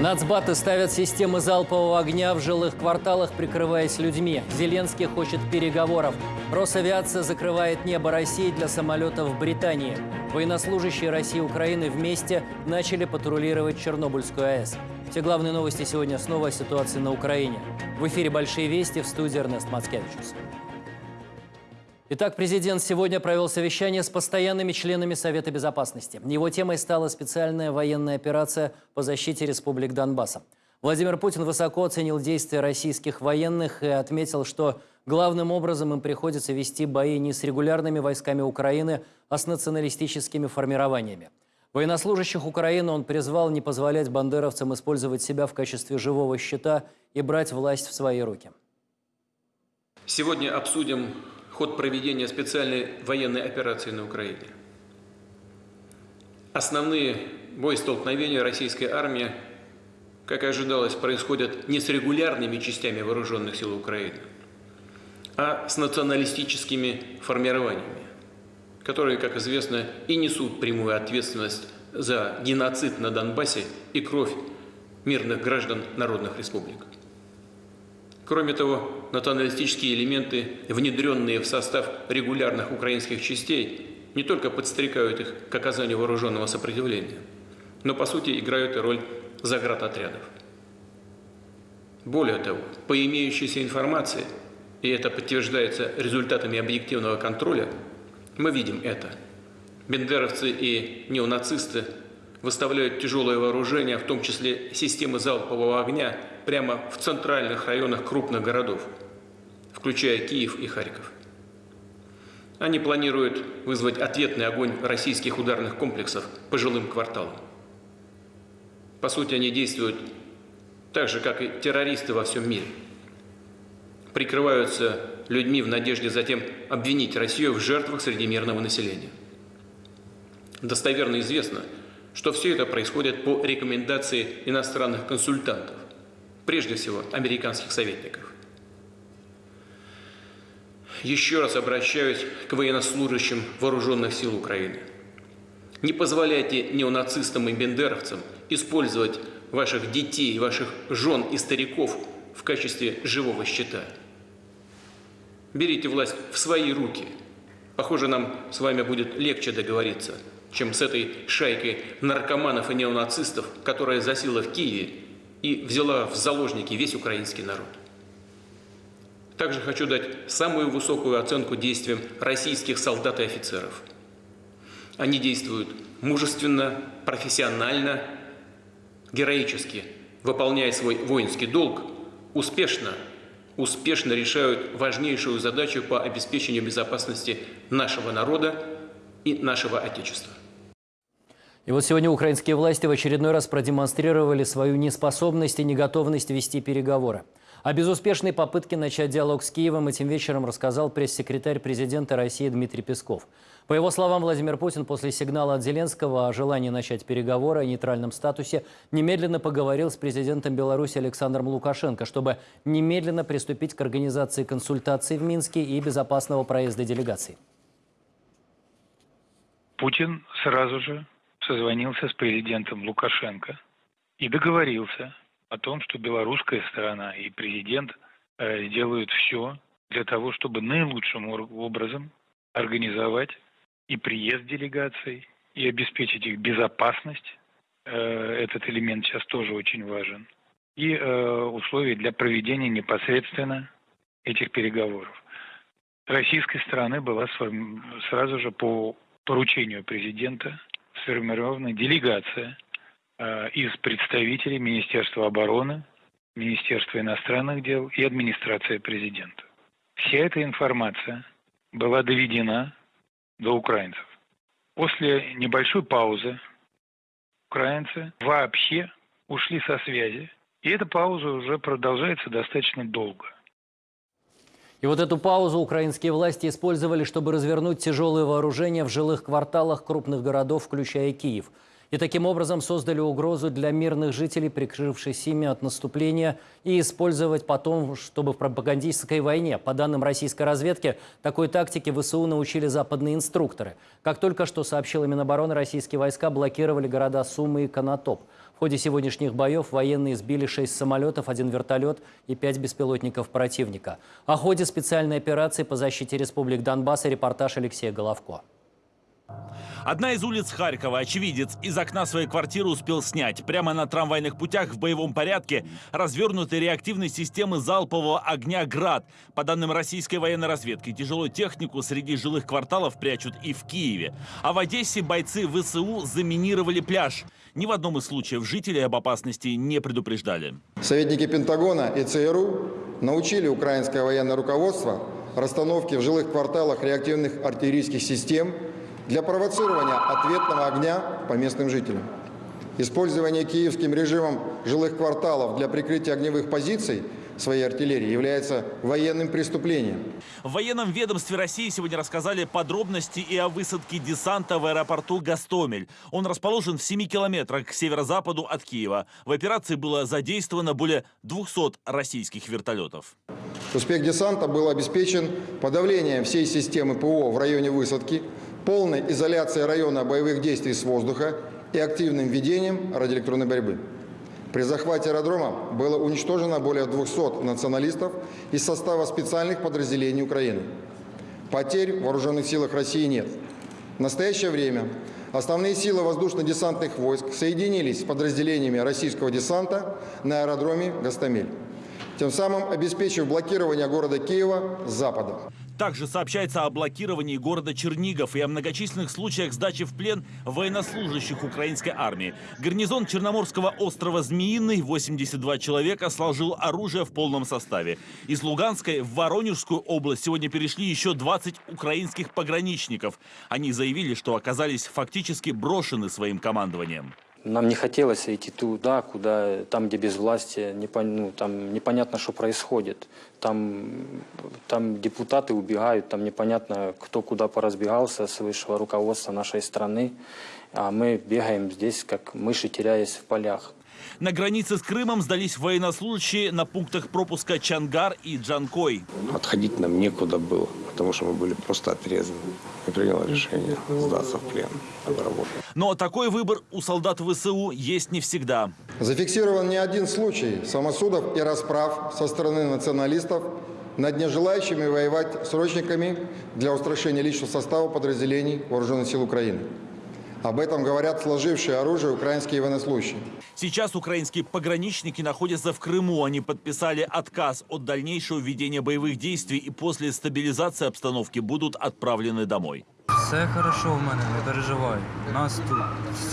Нацбаты ставят системы залпового огня в жилых кварталах, прикрываясь людьми. Зеленский хочет переговоров. Росавиация закрывает небо России для самолетов в Британии. Военнослужащие России и Украины вместе начали патрулировать Чернобыльскую АЭС. Все главные новости сегодня снова о ситуации на Украине. В эфире «Большие вести» в студии Эрнест Мацкевичус. Итак, президент сегодня провел совещание с постоянными членами Совета Безопасности. Его темой стала специальная военная операция по защите республик Донбасса. Владимир Путин высоко оценил действия российских военных и отметил, что главным образом им приходится вести бои не с регулярными войсками Украины, а с националистическими формированиями. Военнослужащих Украины он призвал не позволять бандеровцам использовать себя в качестве живого щита и брать власть в свои руки. Сегодня обсудим ход проведения специальной военной операции на Украине. Основные боестолкновения российской армии, как и ожидалось, происходят не с регулярными частями вооруженных сил Украины, а с националистическими формированиями, которые, как известно, и несут прямую ответственность за геноцид на Донбассе и кровь мирных граждан народных республик. Кроме того, националистические элементы, внедренные в состав регулярных украинских частей, не только подстрекают их к оказанию вооруженного сопротивления, но по сути играют и роль заградотрядов. Более того, по имеющейся информации, и это подтверждается результатами объективного контроля, мы видим это. Бендеровцы и неонацисты выставляют тяжелое вооружение, в том числе системы залпового огня, прямо в центральных районах крупных городов, включая Киев и Харьков. Они планируют вызвать ответный огонь российских ударных комплексов по жилым кварталам. По сути, они действуют так же, как и террористы во всем мире. Прикрываются людьми в надежде затем обвинить Россию в жертвах среди мирного населения. Достоверно известно, что все это происходит по рекомендации иностранных консультантов, прежде всего американских советников. Еще раз обращаюсь к военнослужащим вооруженных сил Украины. Не позволяйте неонацистам и бендеровцам использовать ваших детей, ваших жен и стариков в качестве живого щита. Берите власть в свои руки. Похоже, нам с вами будет легче договориться, чем с этой шайкой наркоманов и неонацистов, которая засела в Киеве и взяла в заложники весь украинский народ. Также хочу дать самую высокую оценку действиям российских солдат и офицеров. Они действуют мужественно, профессионально, героически, выполняя свой воинский долг, успешно, успешно решают важнейшую задачу по обеспечению безопасности нашего народа и нашего Отечества. И вот сегодня украинские власти в очередной раз продемонстрировали свою неспособность и неготовность вести переговоры. О безуспешной попытке начать диалог с Киевом этим вечером рассказал пресс-секретарь президента России Дмитрий Песков. По его словам, Владимир Путин после сигнала от Зеленского о желании начать переговоры о нейтральном статусе немедленно поговорил с президентом Беларуси Александром Лукашенко, чтобы немедленно приступить к организации консультаций в Минске и безопасного проезда делегаций. Путин сразу же созвонился с президентом Лукашенко и договорился о том, что белорусская сторона и президент э, сделают все для того, чтобы наилучшим образом организовать и приезд делегаций, и обеспечить их безопасность. Э, этот элемент сейчас тоже очень важен. И э, условия для проведения непосредственно этих переговоров. Российской стороны была сразу же по поручению президента сформирована делегация э, из представителей Министерства обороны, Министерства иностранных дел и администрации президента. Вся эта информация была доведена до украинцев. После небольшой паузы украинцы вообще ушли со связи, и эта пауза уже продолжается достаточно долго. И вот эту паузу украинские власти использовали, чтобы развернуть тяжелые вооружения в жилых кварталах крупных городов, включая Киев. И таким образом создали угрозу для мирных жителей, прикрывшись ими от наступления, и использовать потом, чтобы в пропагандистской войне. По данным российской разведки, такой тактике ВСУ научили западные инструкторы. Как только что сообщила Минобороны, российские войска блокировали города Сумы и Конотоп. В ходе сегодняшних боев военные сбили 6 самолетов, один вертолет и 5 беспилотников противника. О ходе специальной операции по защите республик Донбасс и репортаж Алексея Головко. Одна из улиц Харькова очевидец из окна своей квартиры успел снять. Прямо на трамвайных путях в боевом порядке развернуты реактивные системы залпового огня «Град». По данным российской военной разведки, тяжелую технику среди жилых кварталов прячут и в Киеве. А в Одессе бойцы ВСУ заминировали пляж. Ни в одном из случаев жителей об опасности не предупреждали. Советники Пентагона и ЦРУ научили украинское военное руководство расстановке в жилых кварталах реактивных артиллерийских систем для провоцирования ответного огня по местным жителям. Использование киевским режимом жилых кварталов для прикрытия огневых позиций своей артиллерии является военным преступлением. В военном ведомстве России сегодня рассказали подробности и о высадке десанта в аэропорту Гастомель. Он расположен в 7 километрах к северо-западу от Киева. В операции было задействовано более 200 российских вертолетов. Успех десанта был обеспечен подавлением всей системы ПО в районе высадки, полной изоляцией района боевых действий с воздуха и активным ведением радиоэлектронной борьбы. При захвате аэродрома было уничтожено более 200 националистов из состава специальных подразделений Украины. Потерь в вооруженных силах России нет. В настоящее время основные силы воздушно-десантных войск соединились с подразделениями российского десанта на аэродроме Гастамель, тем самым обеспечив блокирование города Киева с запада. Также сообщается о блокировании города Чернигов и о многочисленных случаях сдачи в плен военнослужащих украинской армии. Гарнизон Черноморского острова Змеиный, 82 человека, сложил оружие в полном составе. Из Луганской в Воронежскую область сегодня перешли еще 20 украинских пограничников. Они заявили, что оказались фактически брошены своим командованием. Нам не хотелось идти туда, куда, там, где без власти, ну, там непонятно, что происходит. Там, там депутаты убегают, там непонятно, кто куда поразбегался с высшего руководства нашей страны. А мы бегаем здесь, как мыши, теряясь в полях. На границе с Крымом сдались военнослужащие на пунктах пропуска Чангар и Джанкой. Отходить нам некуда было, потому что мы были просто отрезаны. Я принял решение сдаться в плен, обработать. Но такой выбор у солдат ВСУ есть не всегда. Зафиксирован не один случай самосудов и расправ со стороны националистов над нежелающими воевать срочниками для устрашения личного состава подразделений Вооруженных сил Украины. Об этом говорят сложившие оружие украинские военнослужащие. Сейчас украинские пограничники находятся в Крыму. Они подписали отказ от дальнейшего ведения боевых действий и после стабилизации обстановки будут отправлены домой. Все хорошо в мене, не переживай. Нас тут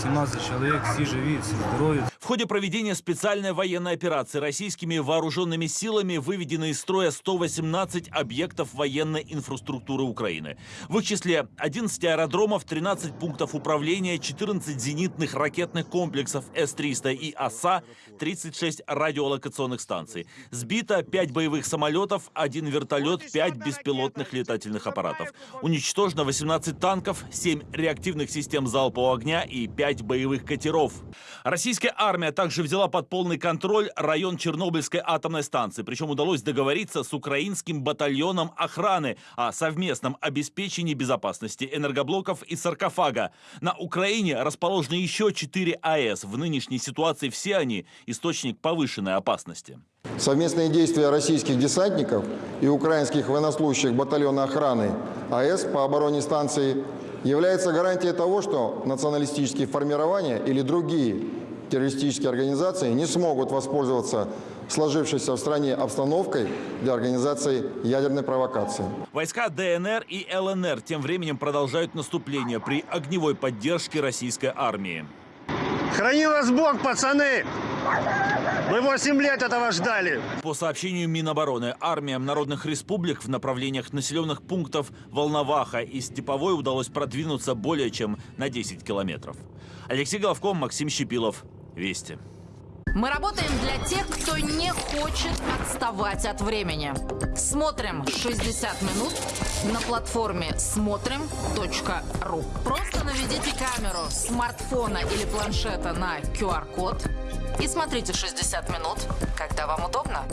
17 чоловік, всі живі, всі здорові. В ходе проведения специальной военной операции российскими вооруженными силами выведены из строя 118 объектов военной инфраструктуры Украины. В их числе 11 аэродромов, 13 пунктов управления, 14 зенитных ракетных комплексов С-300 и ОСА, 36 радиолокационных станций. Сбито 5 боевых самолетов, 1 вертолет, 5 беспилотных летательных аппаратов. Уничтожено 18 танков, 7 реактивных систем залпового огня и 5 боевых катеров. Российская армия армия также взяла под полный контроль район Чернобыльской атомной станции. Причем удалось договориться с украинским батальоном охраны о совместном обеспечении безопасности энергоблоков и саркофага. На Украине расположены еще 4 АЭС. В нынешней ситуации все они источник повышенной опасности. Совместные действия российских десантников и украинских военнослужащих батальона охраны АЭС по обороне станции является гарантией того, что националистические формирования или другие террористические организации не смогут воспользоваться сложившейся в стране обстановкой для организации ядерной провокации. Войска ДНР и ЛНР тем временем продолжают наступление при огневой поддержке российской армии. Храни вас Бог, пацаны! Мы 8 лет этого ждали. По сообщению Минобороны, армиям народных республик в направлениях населенных пунктов Волноваха и Степовой удалось продвинуться более чем на 10 километров. Алексей Головков, Максим Щепилов. Вести. Мы работаем для тех, кто не хочет отставать от времени. Смотрим 60 минут на платформе смотрим.ру. Просто наведите камеру смартфона или планшета на QR-код и смотрите 60 минут, когда вам удобно.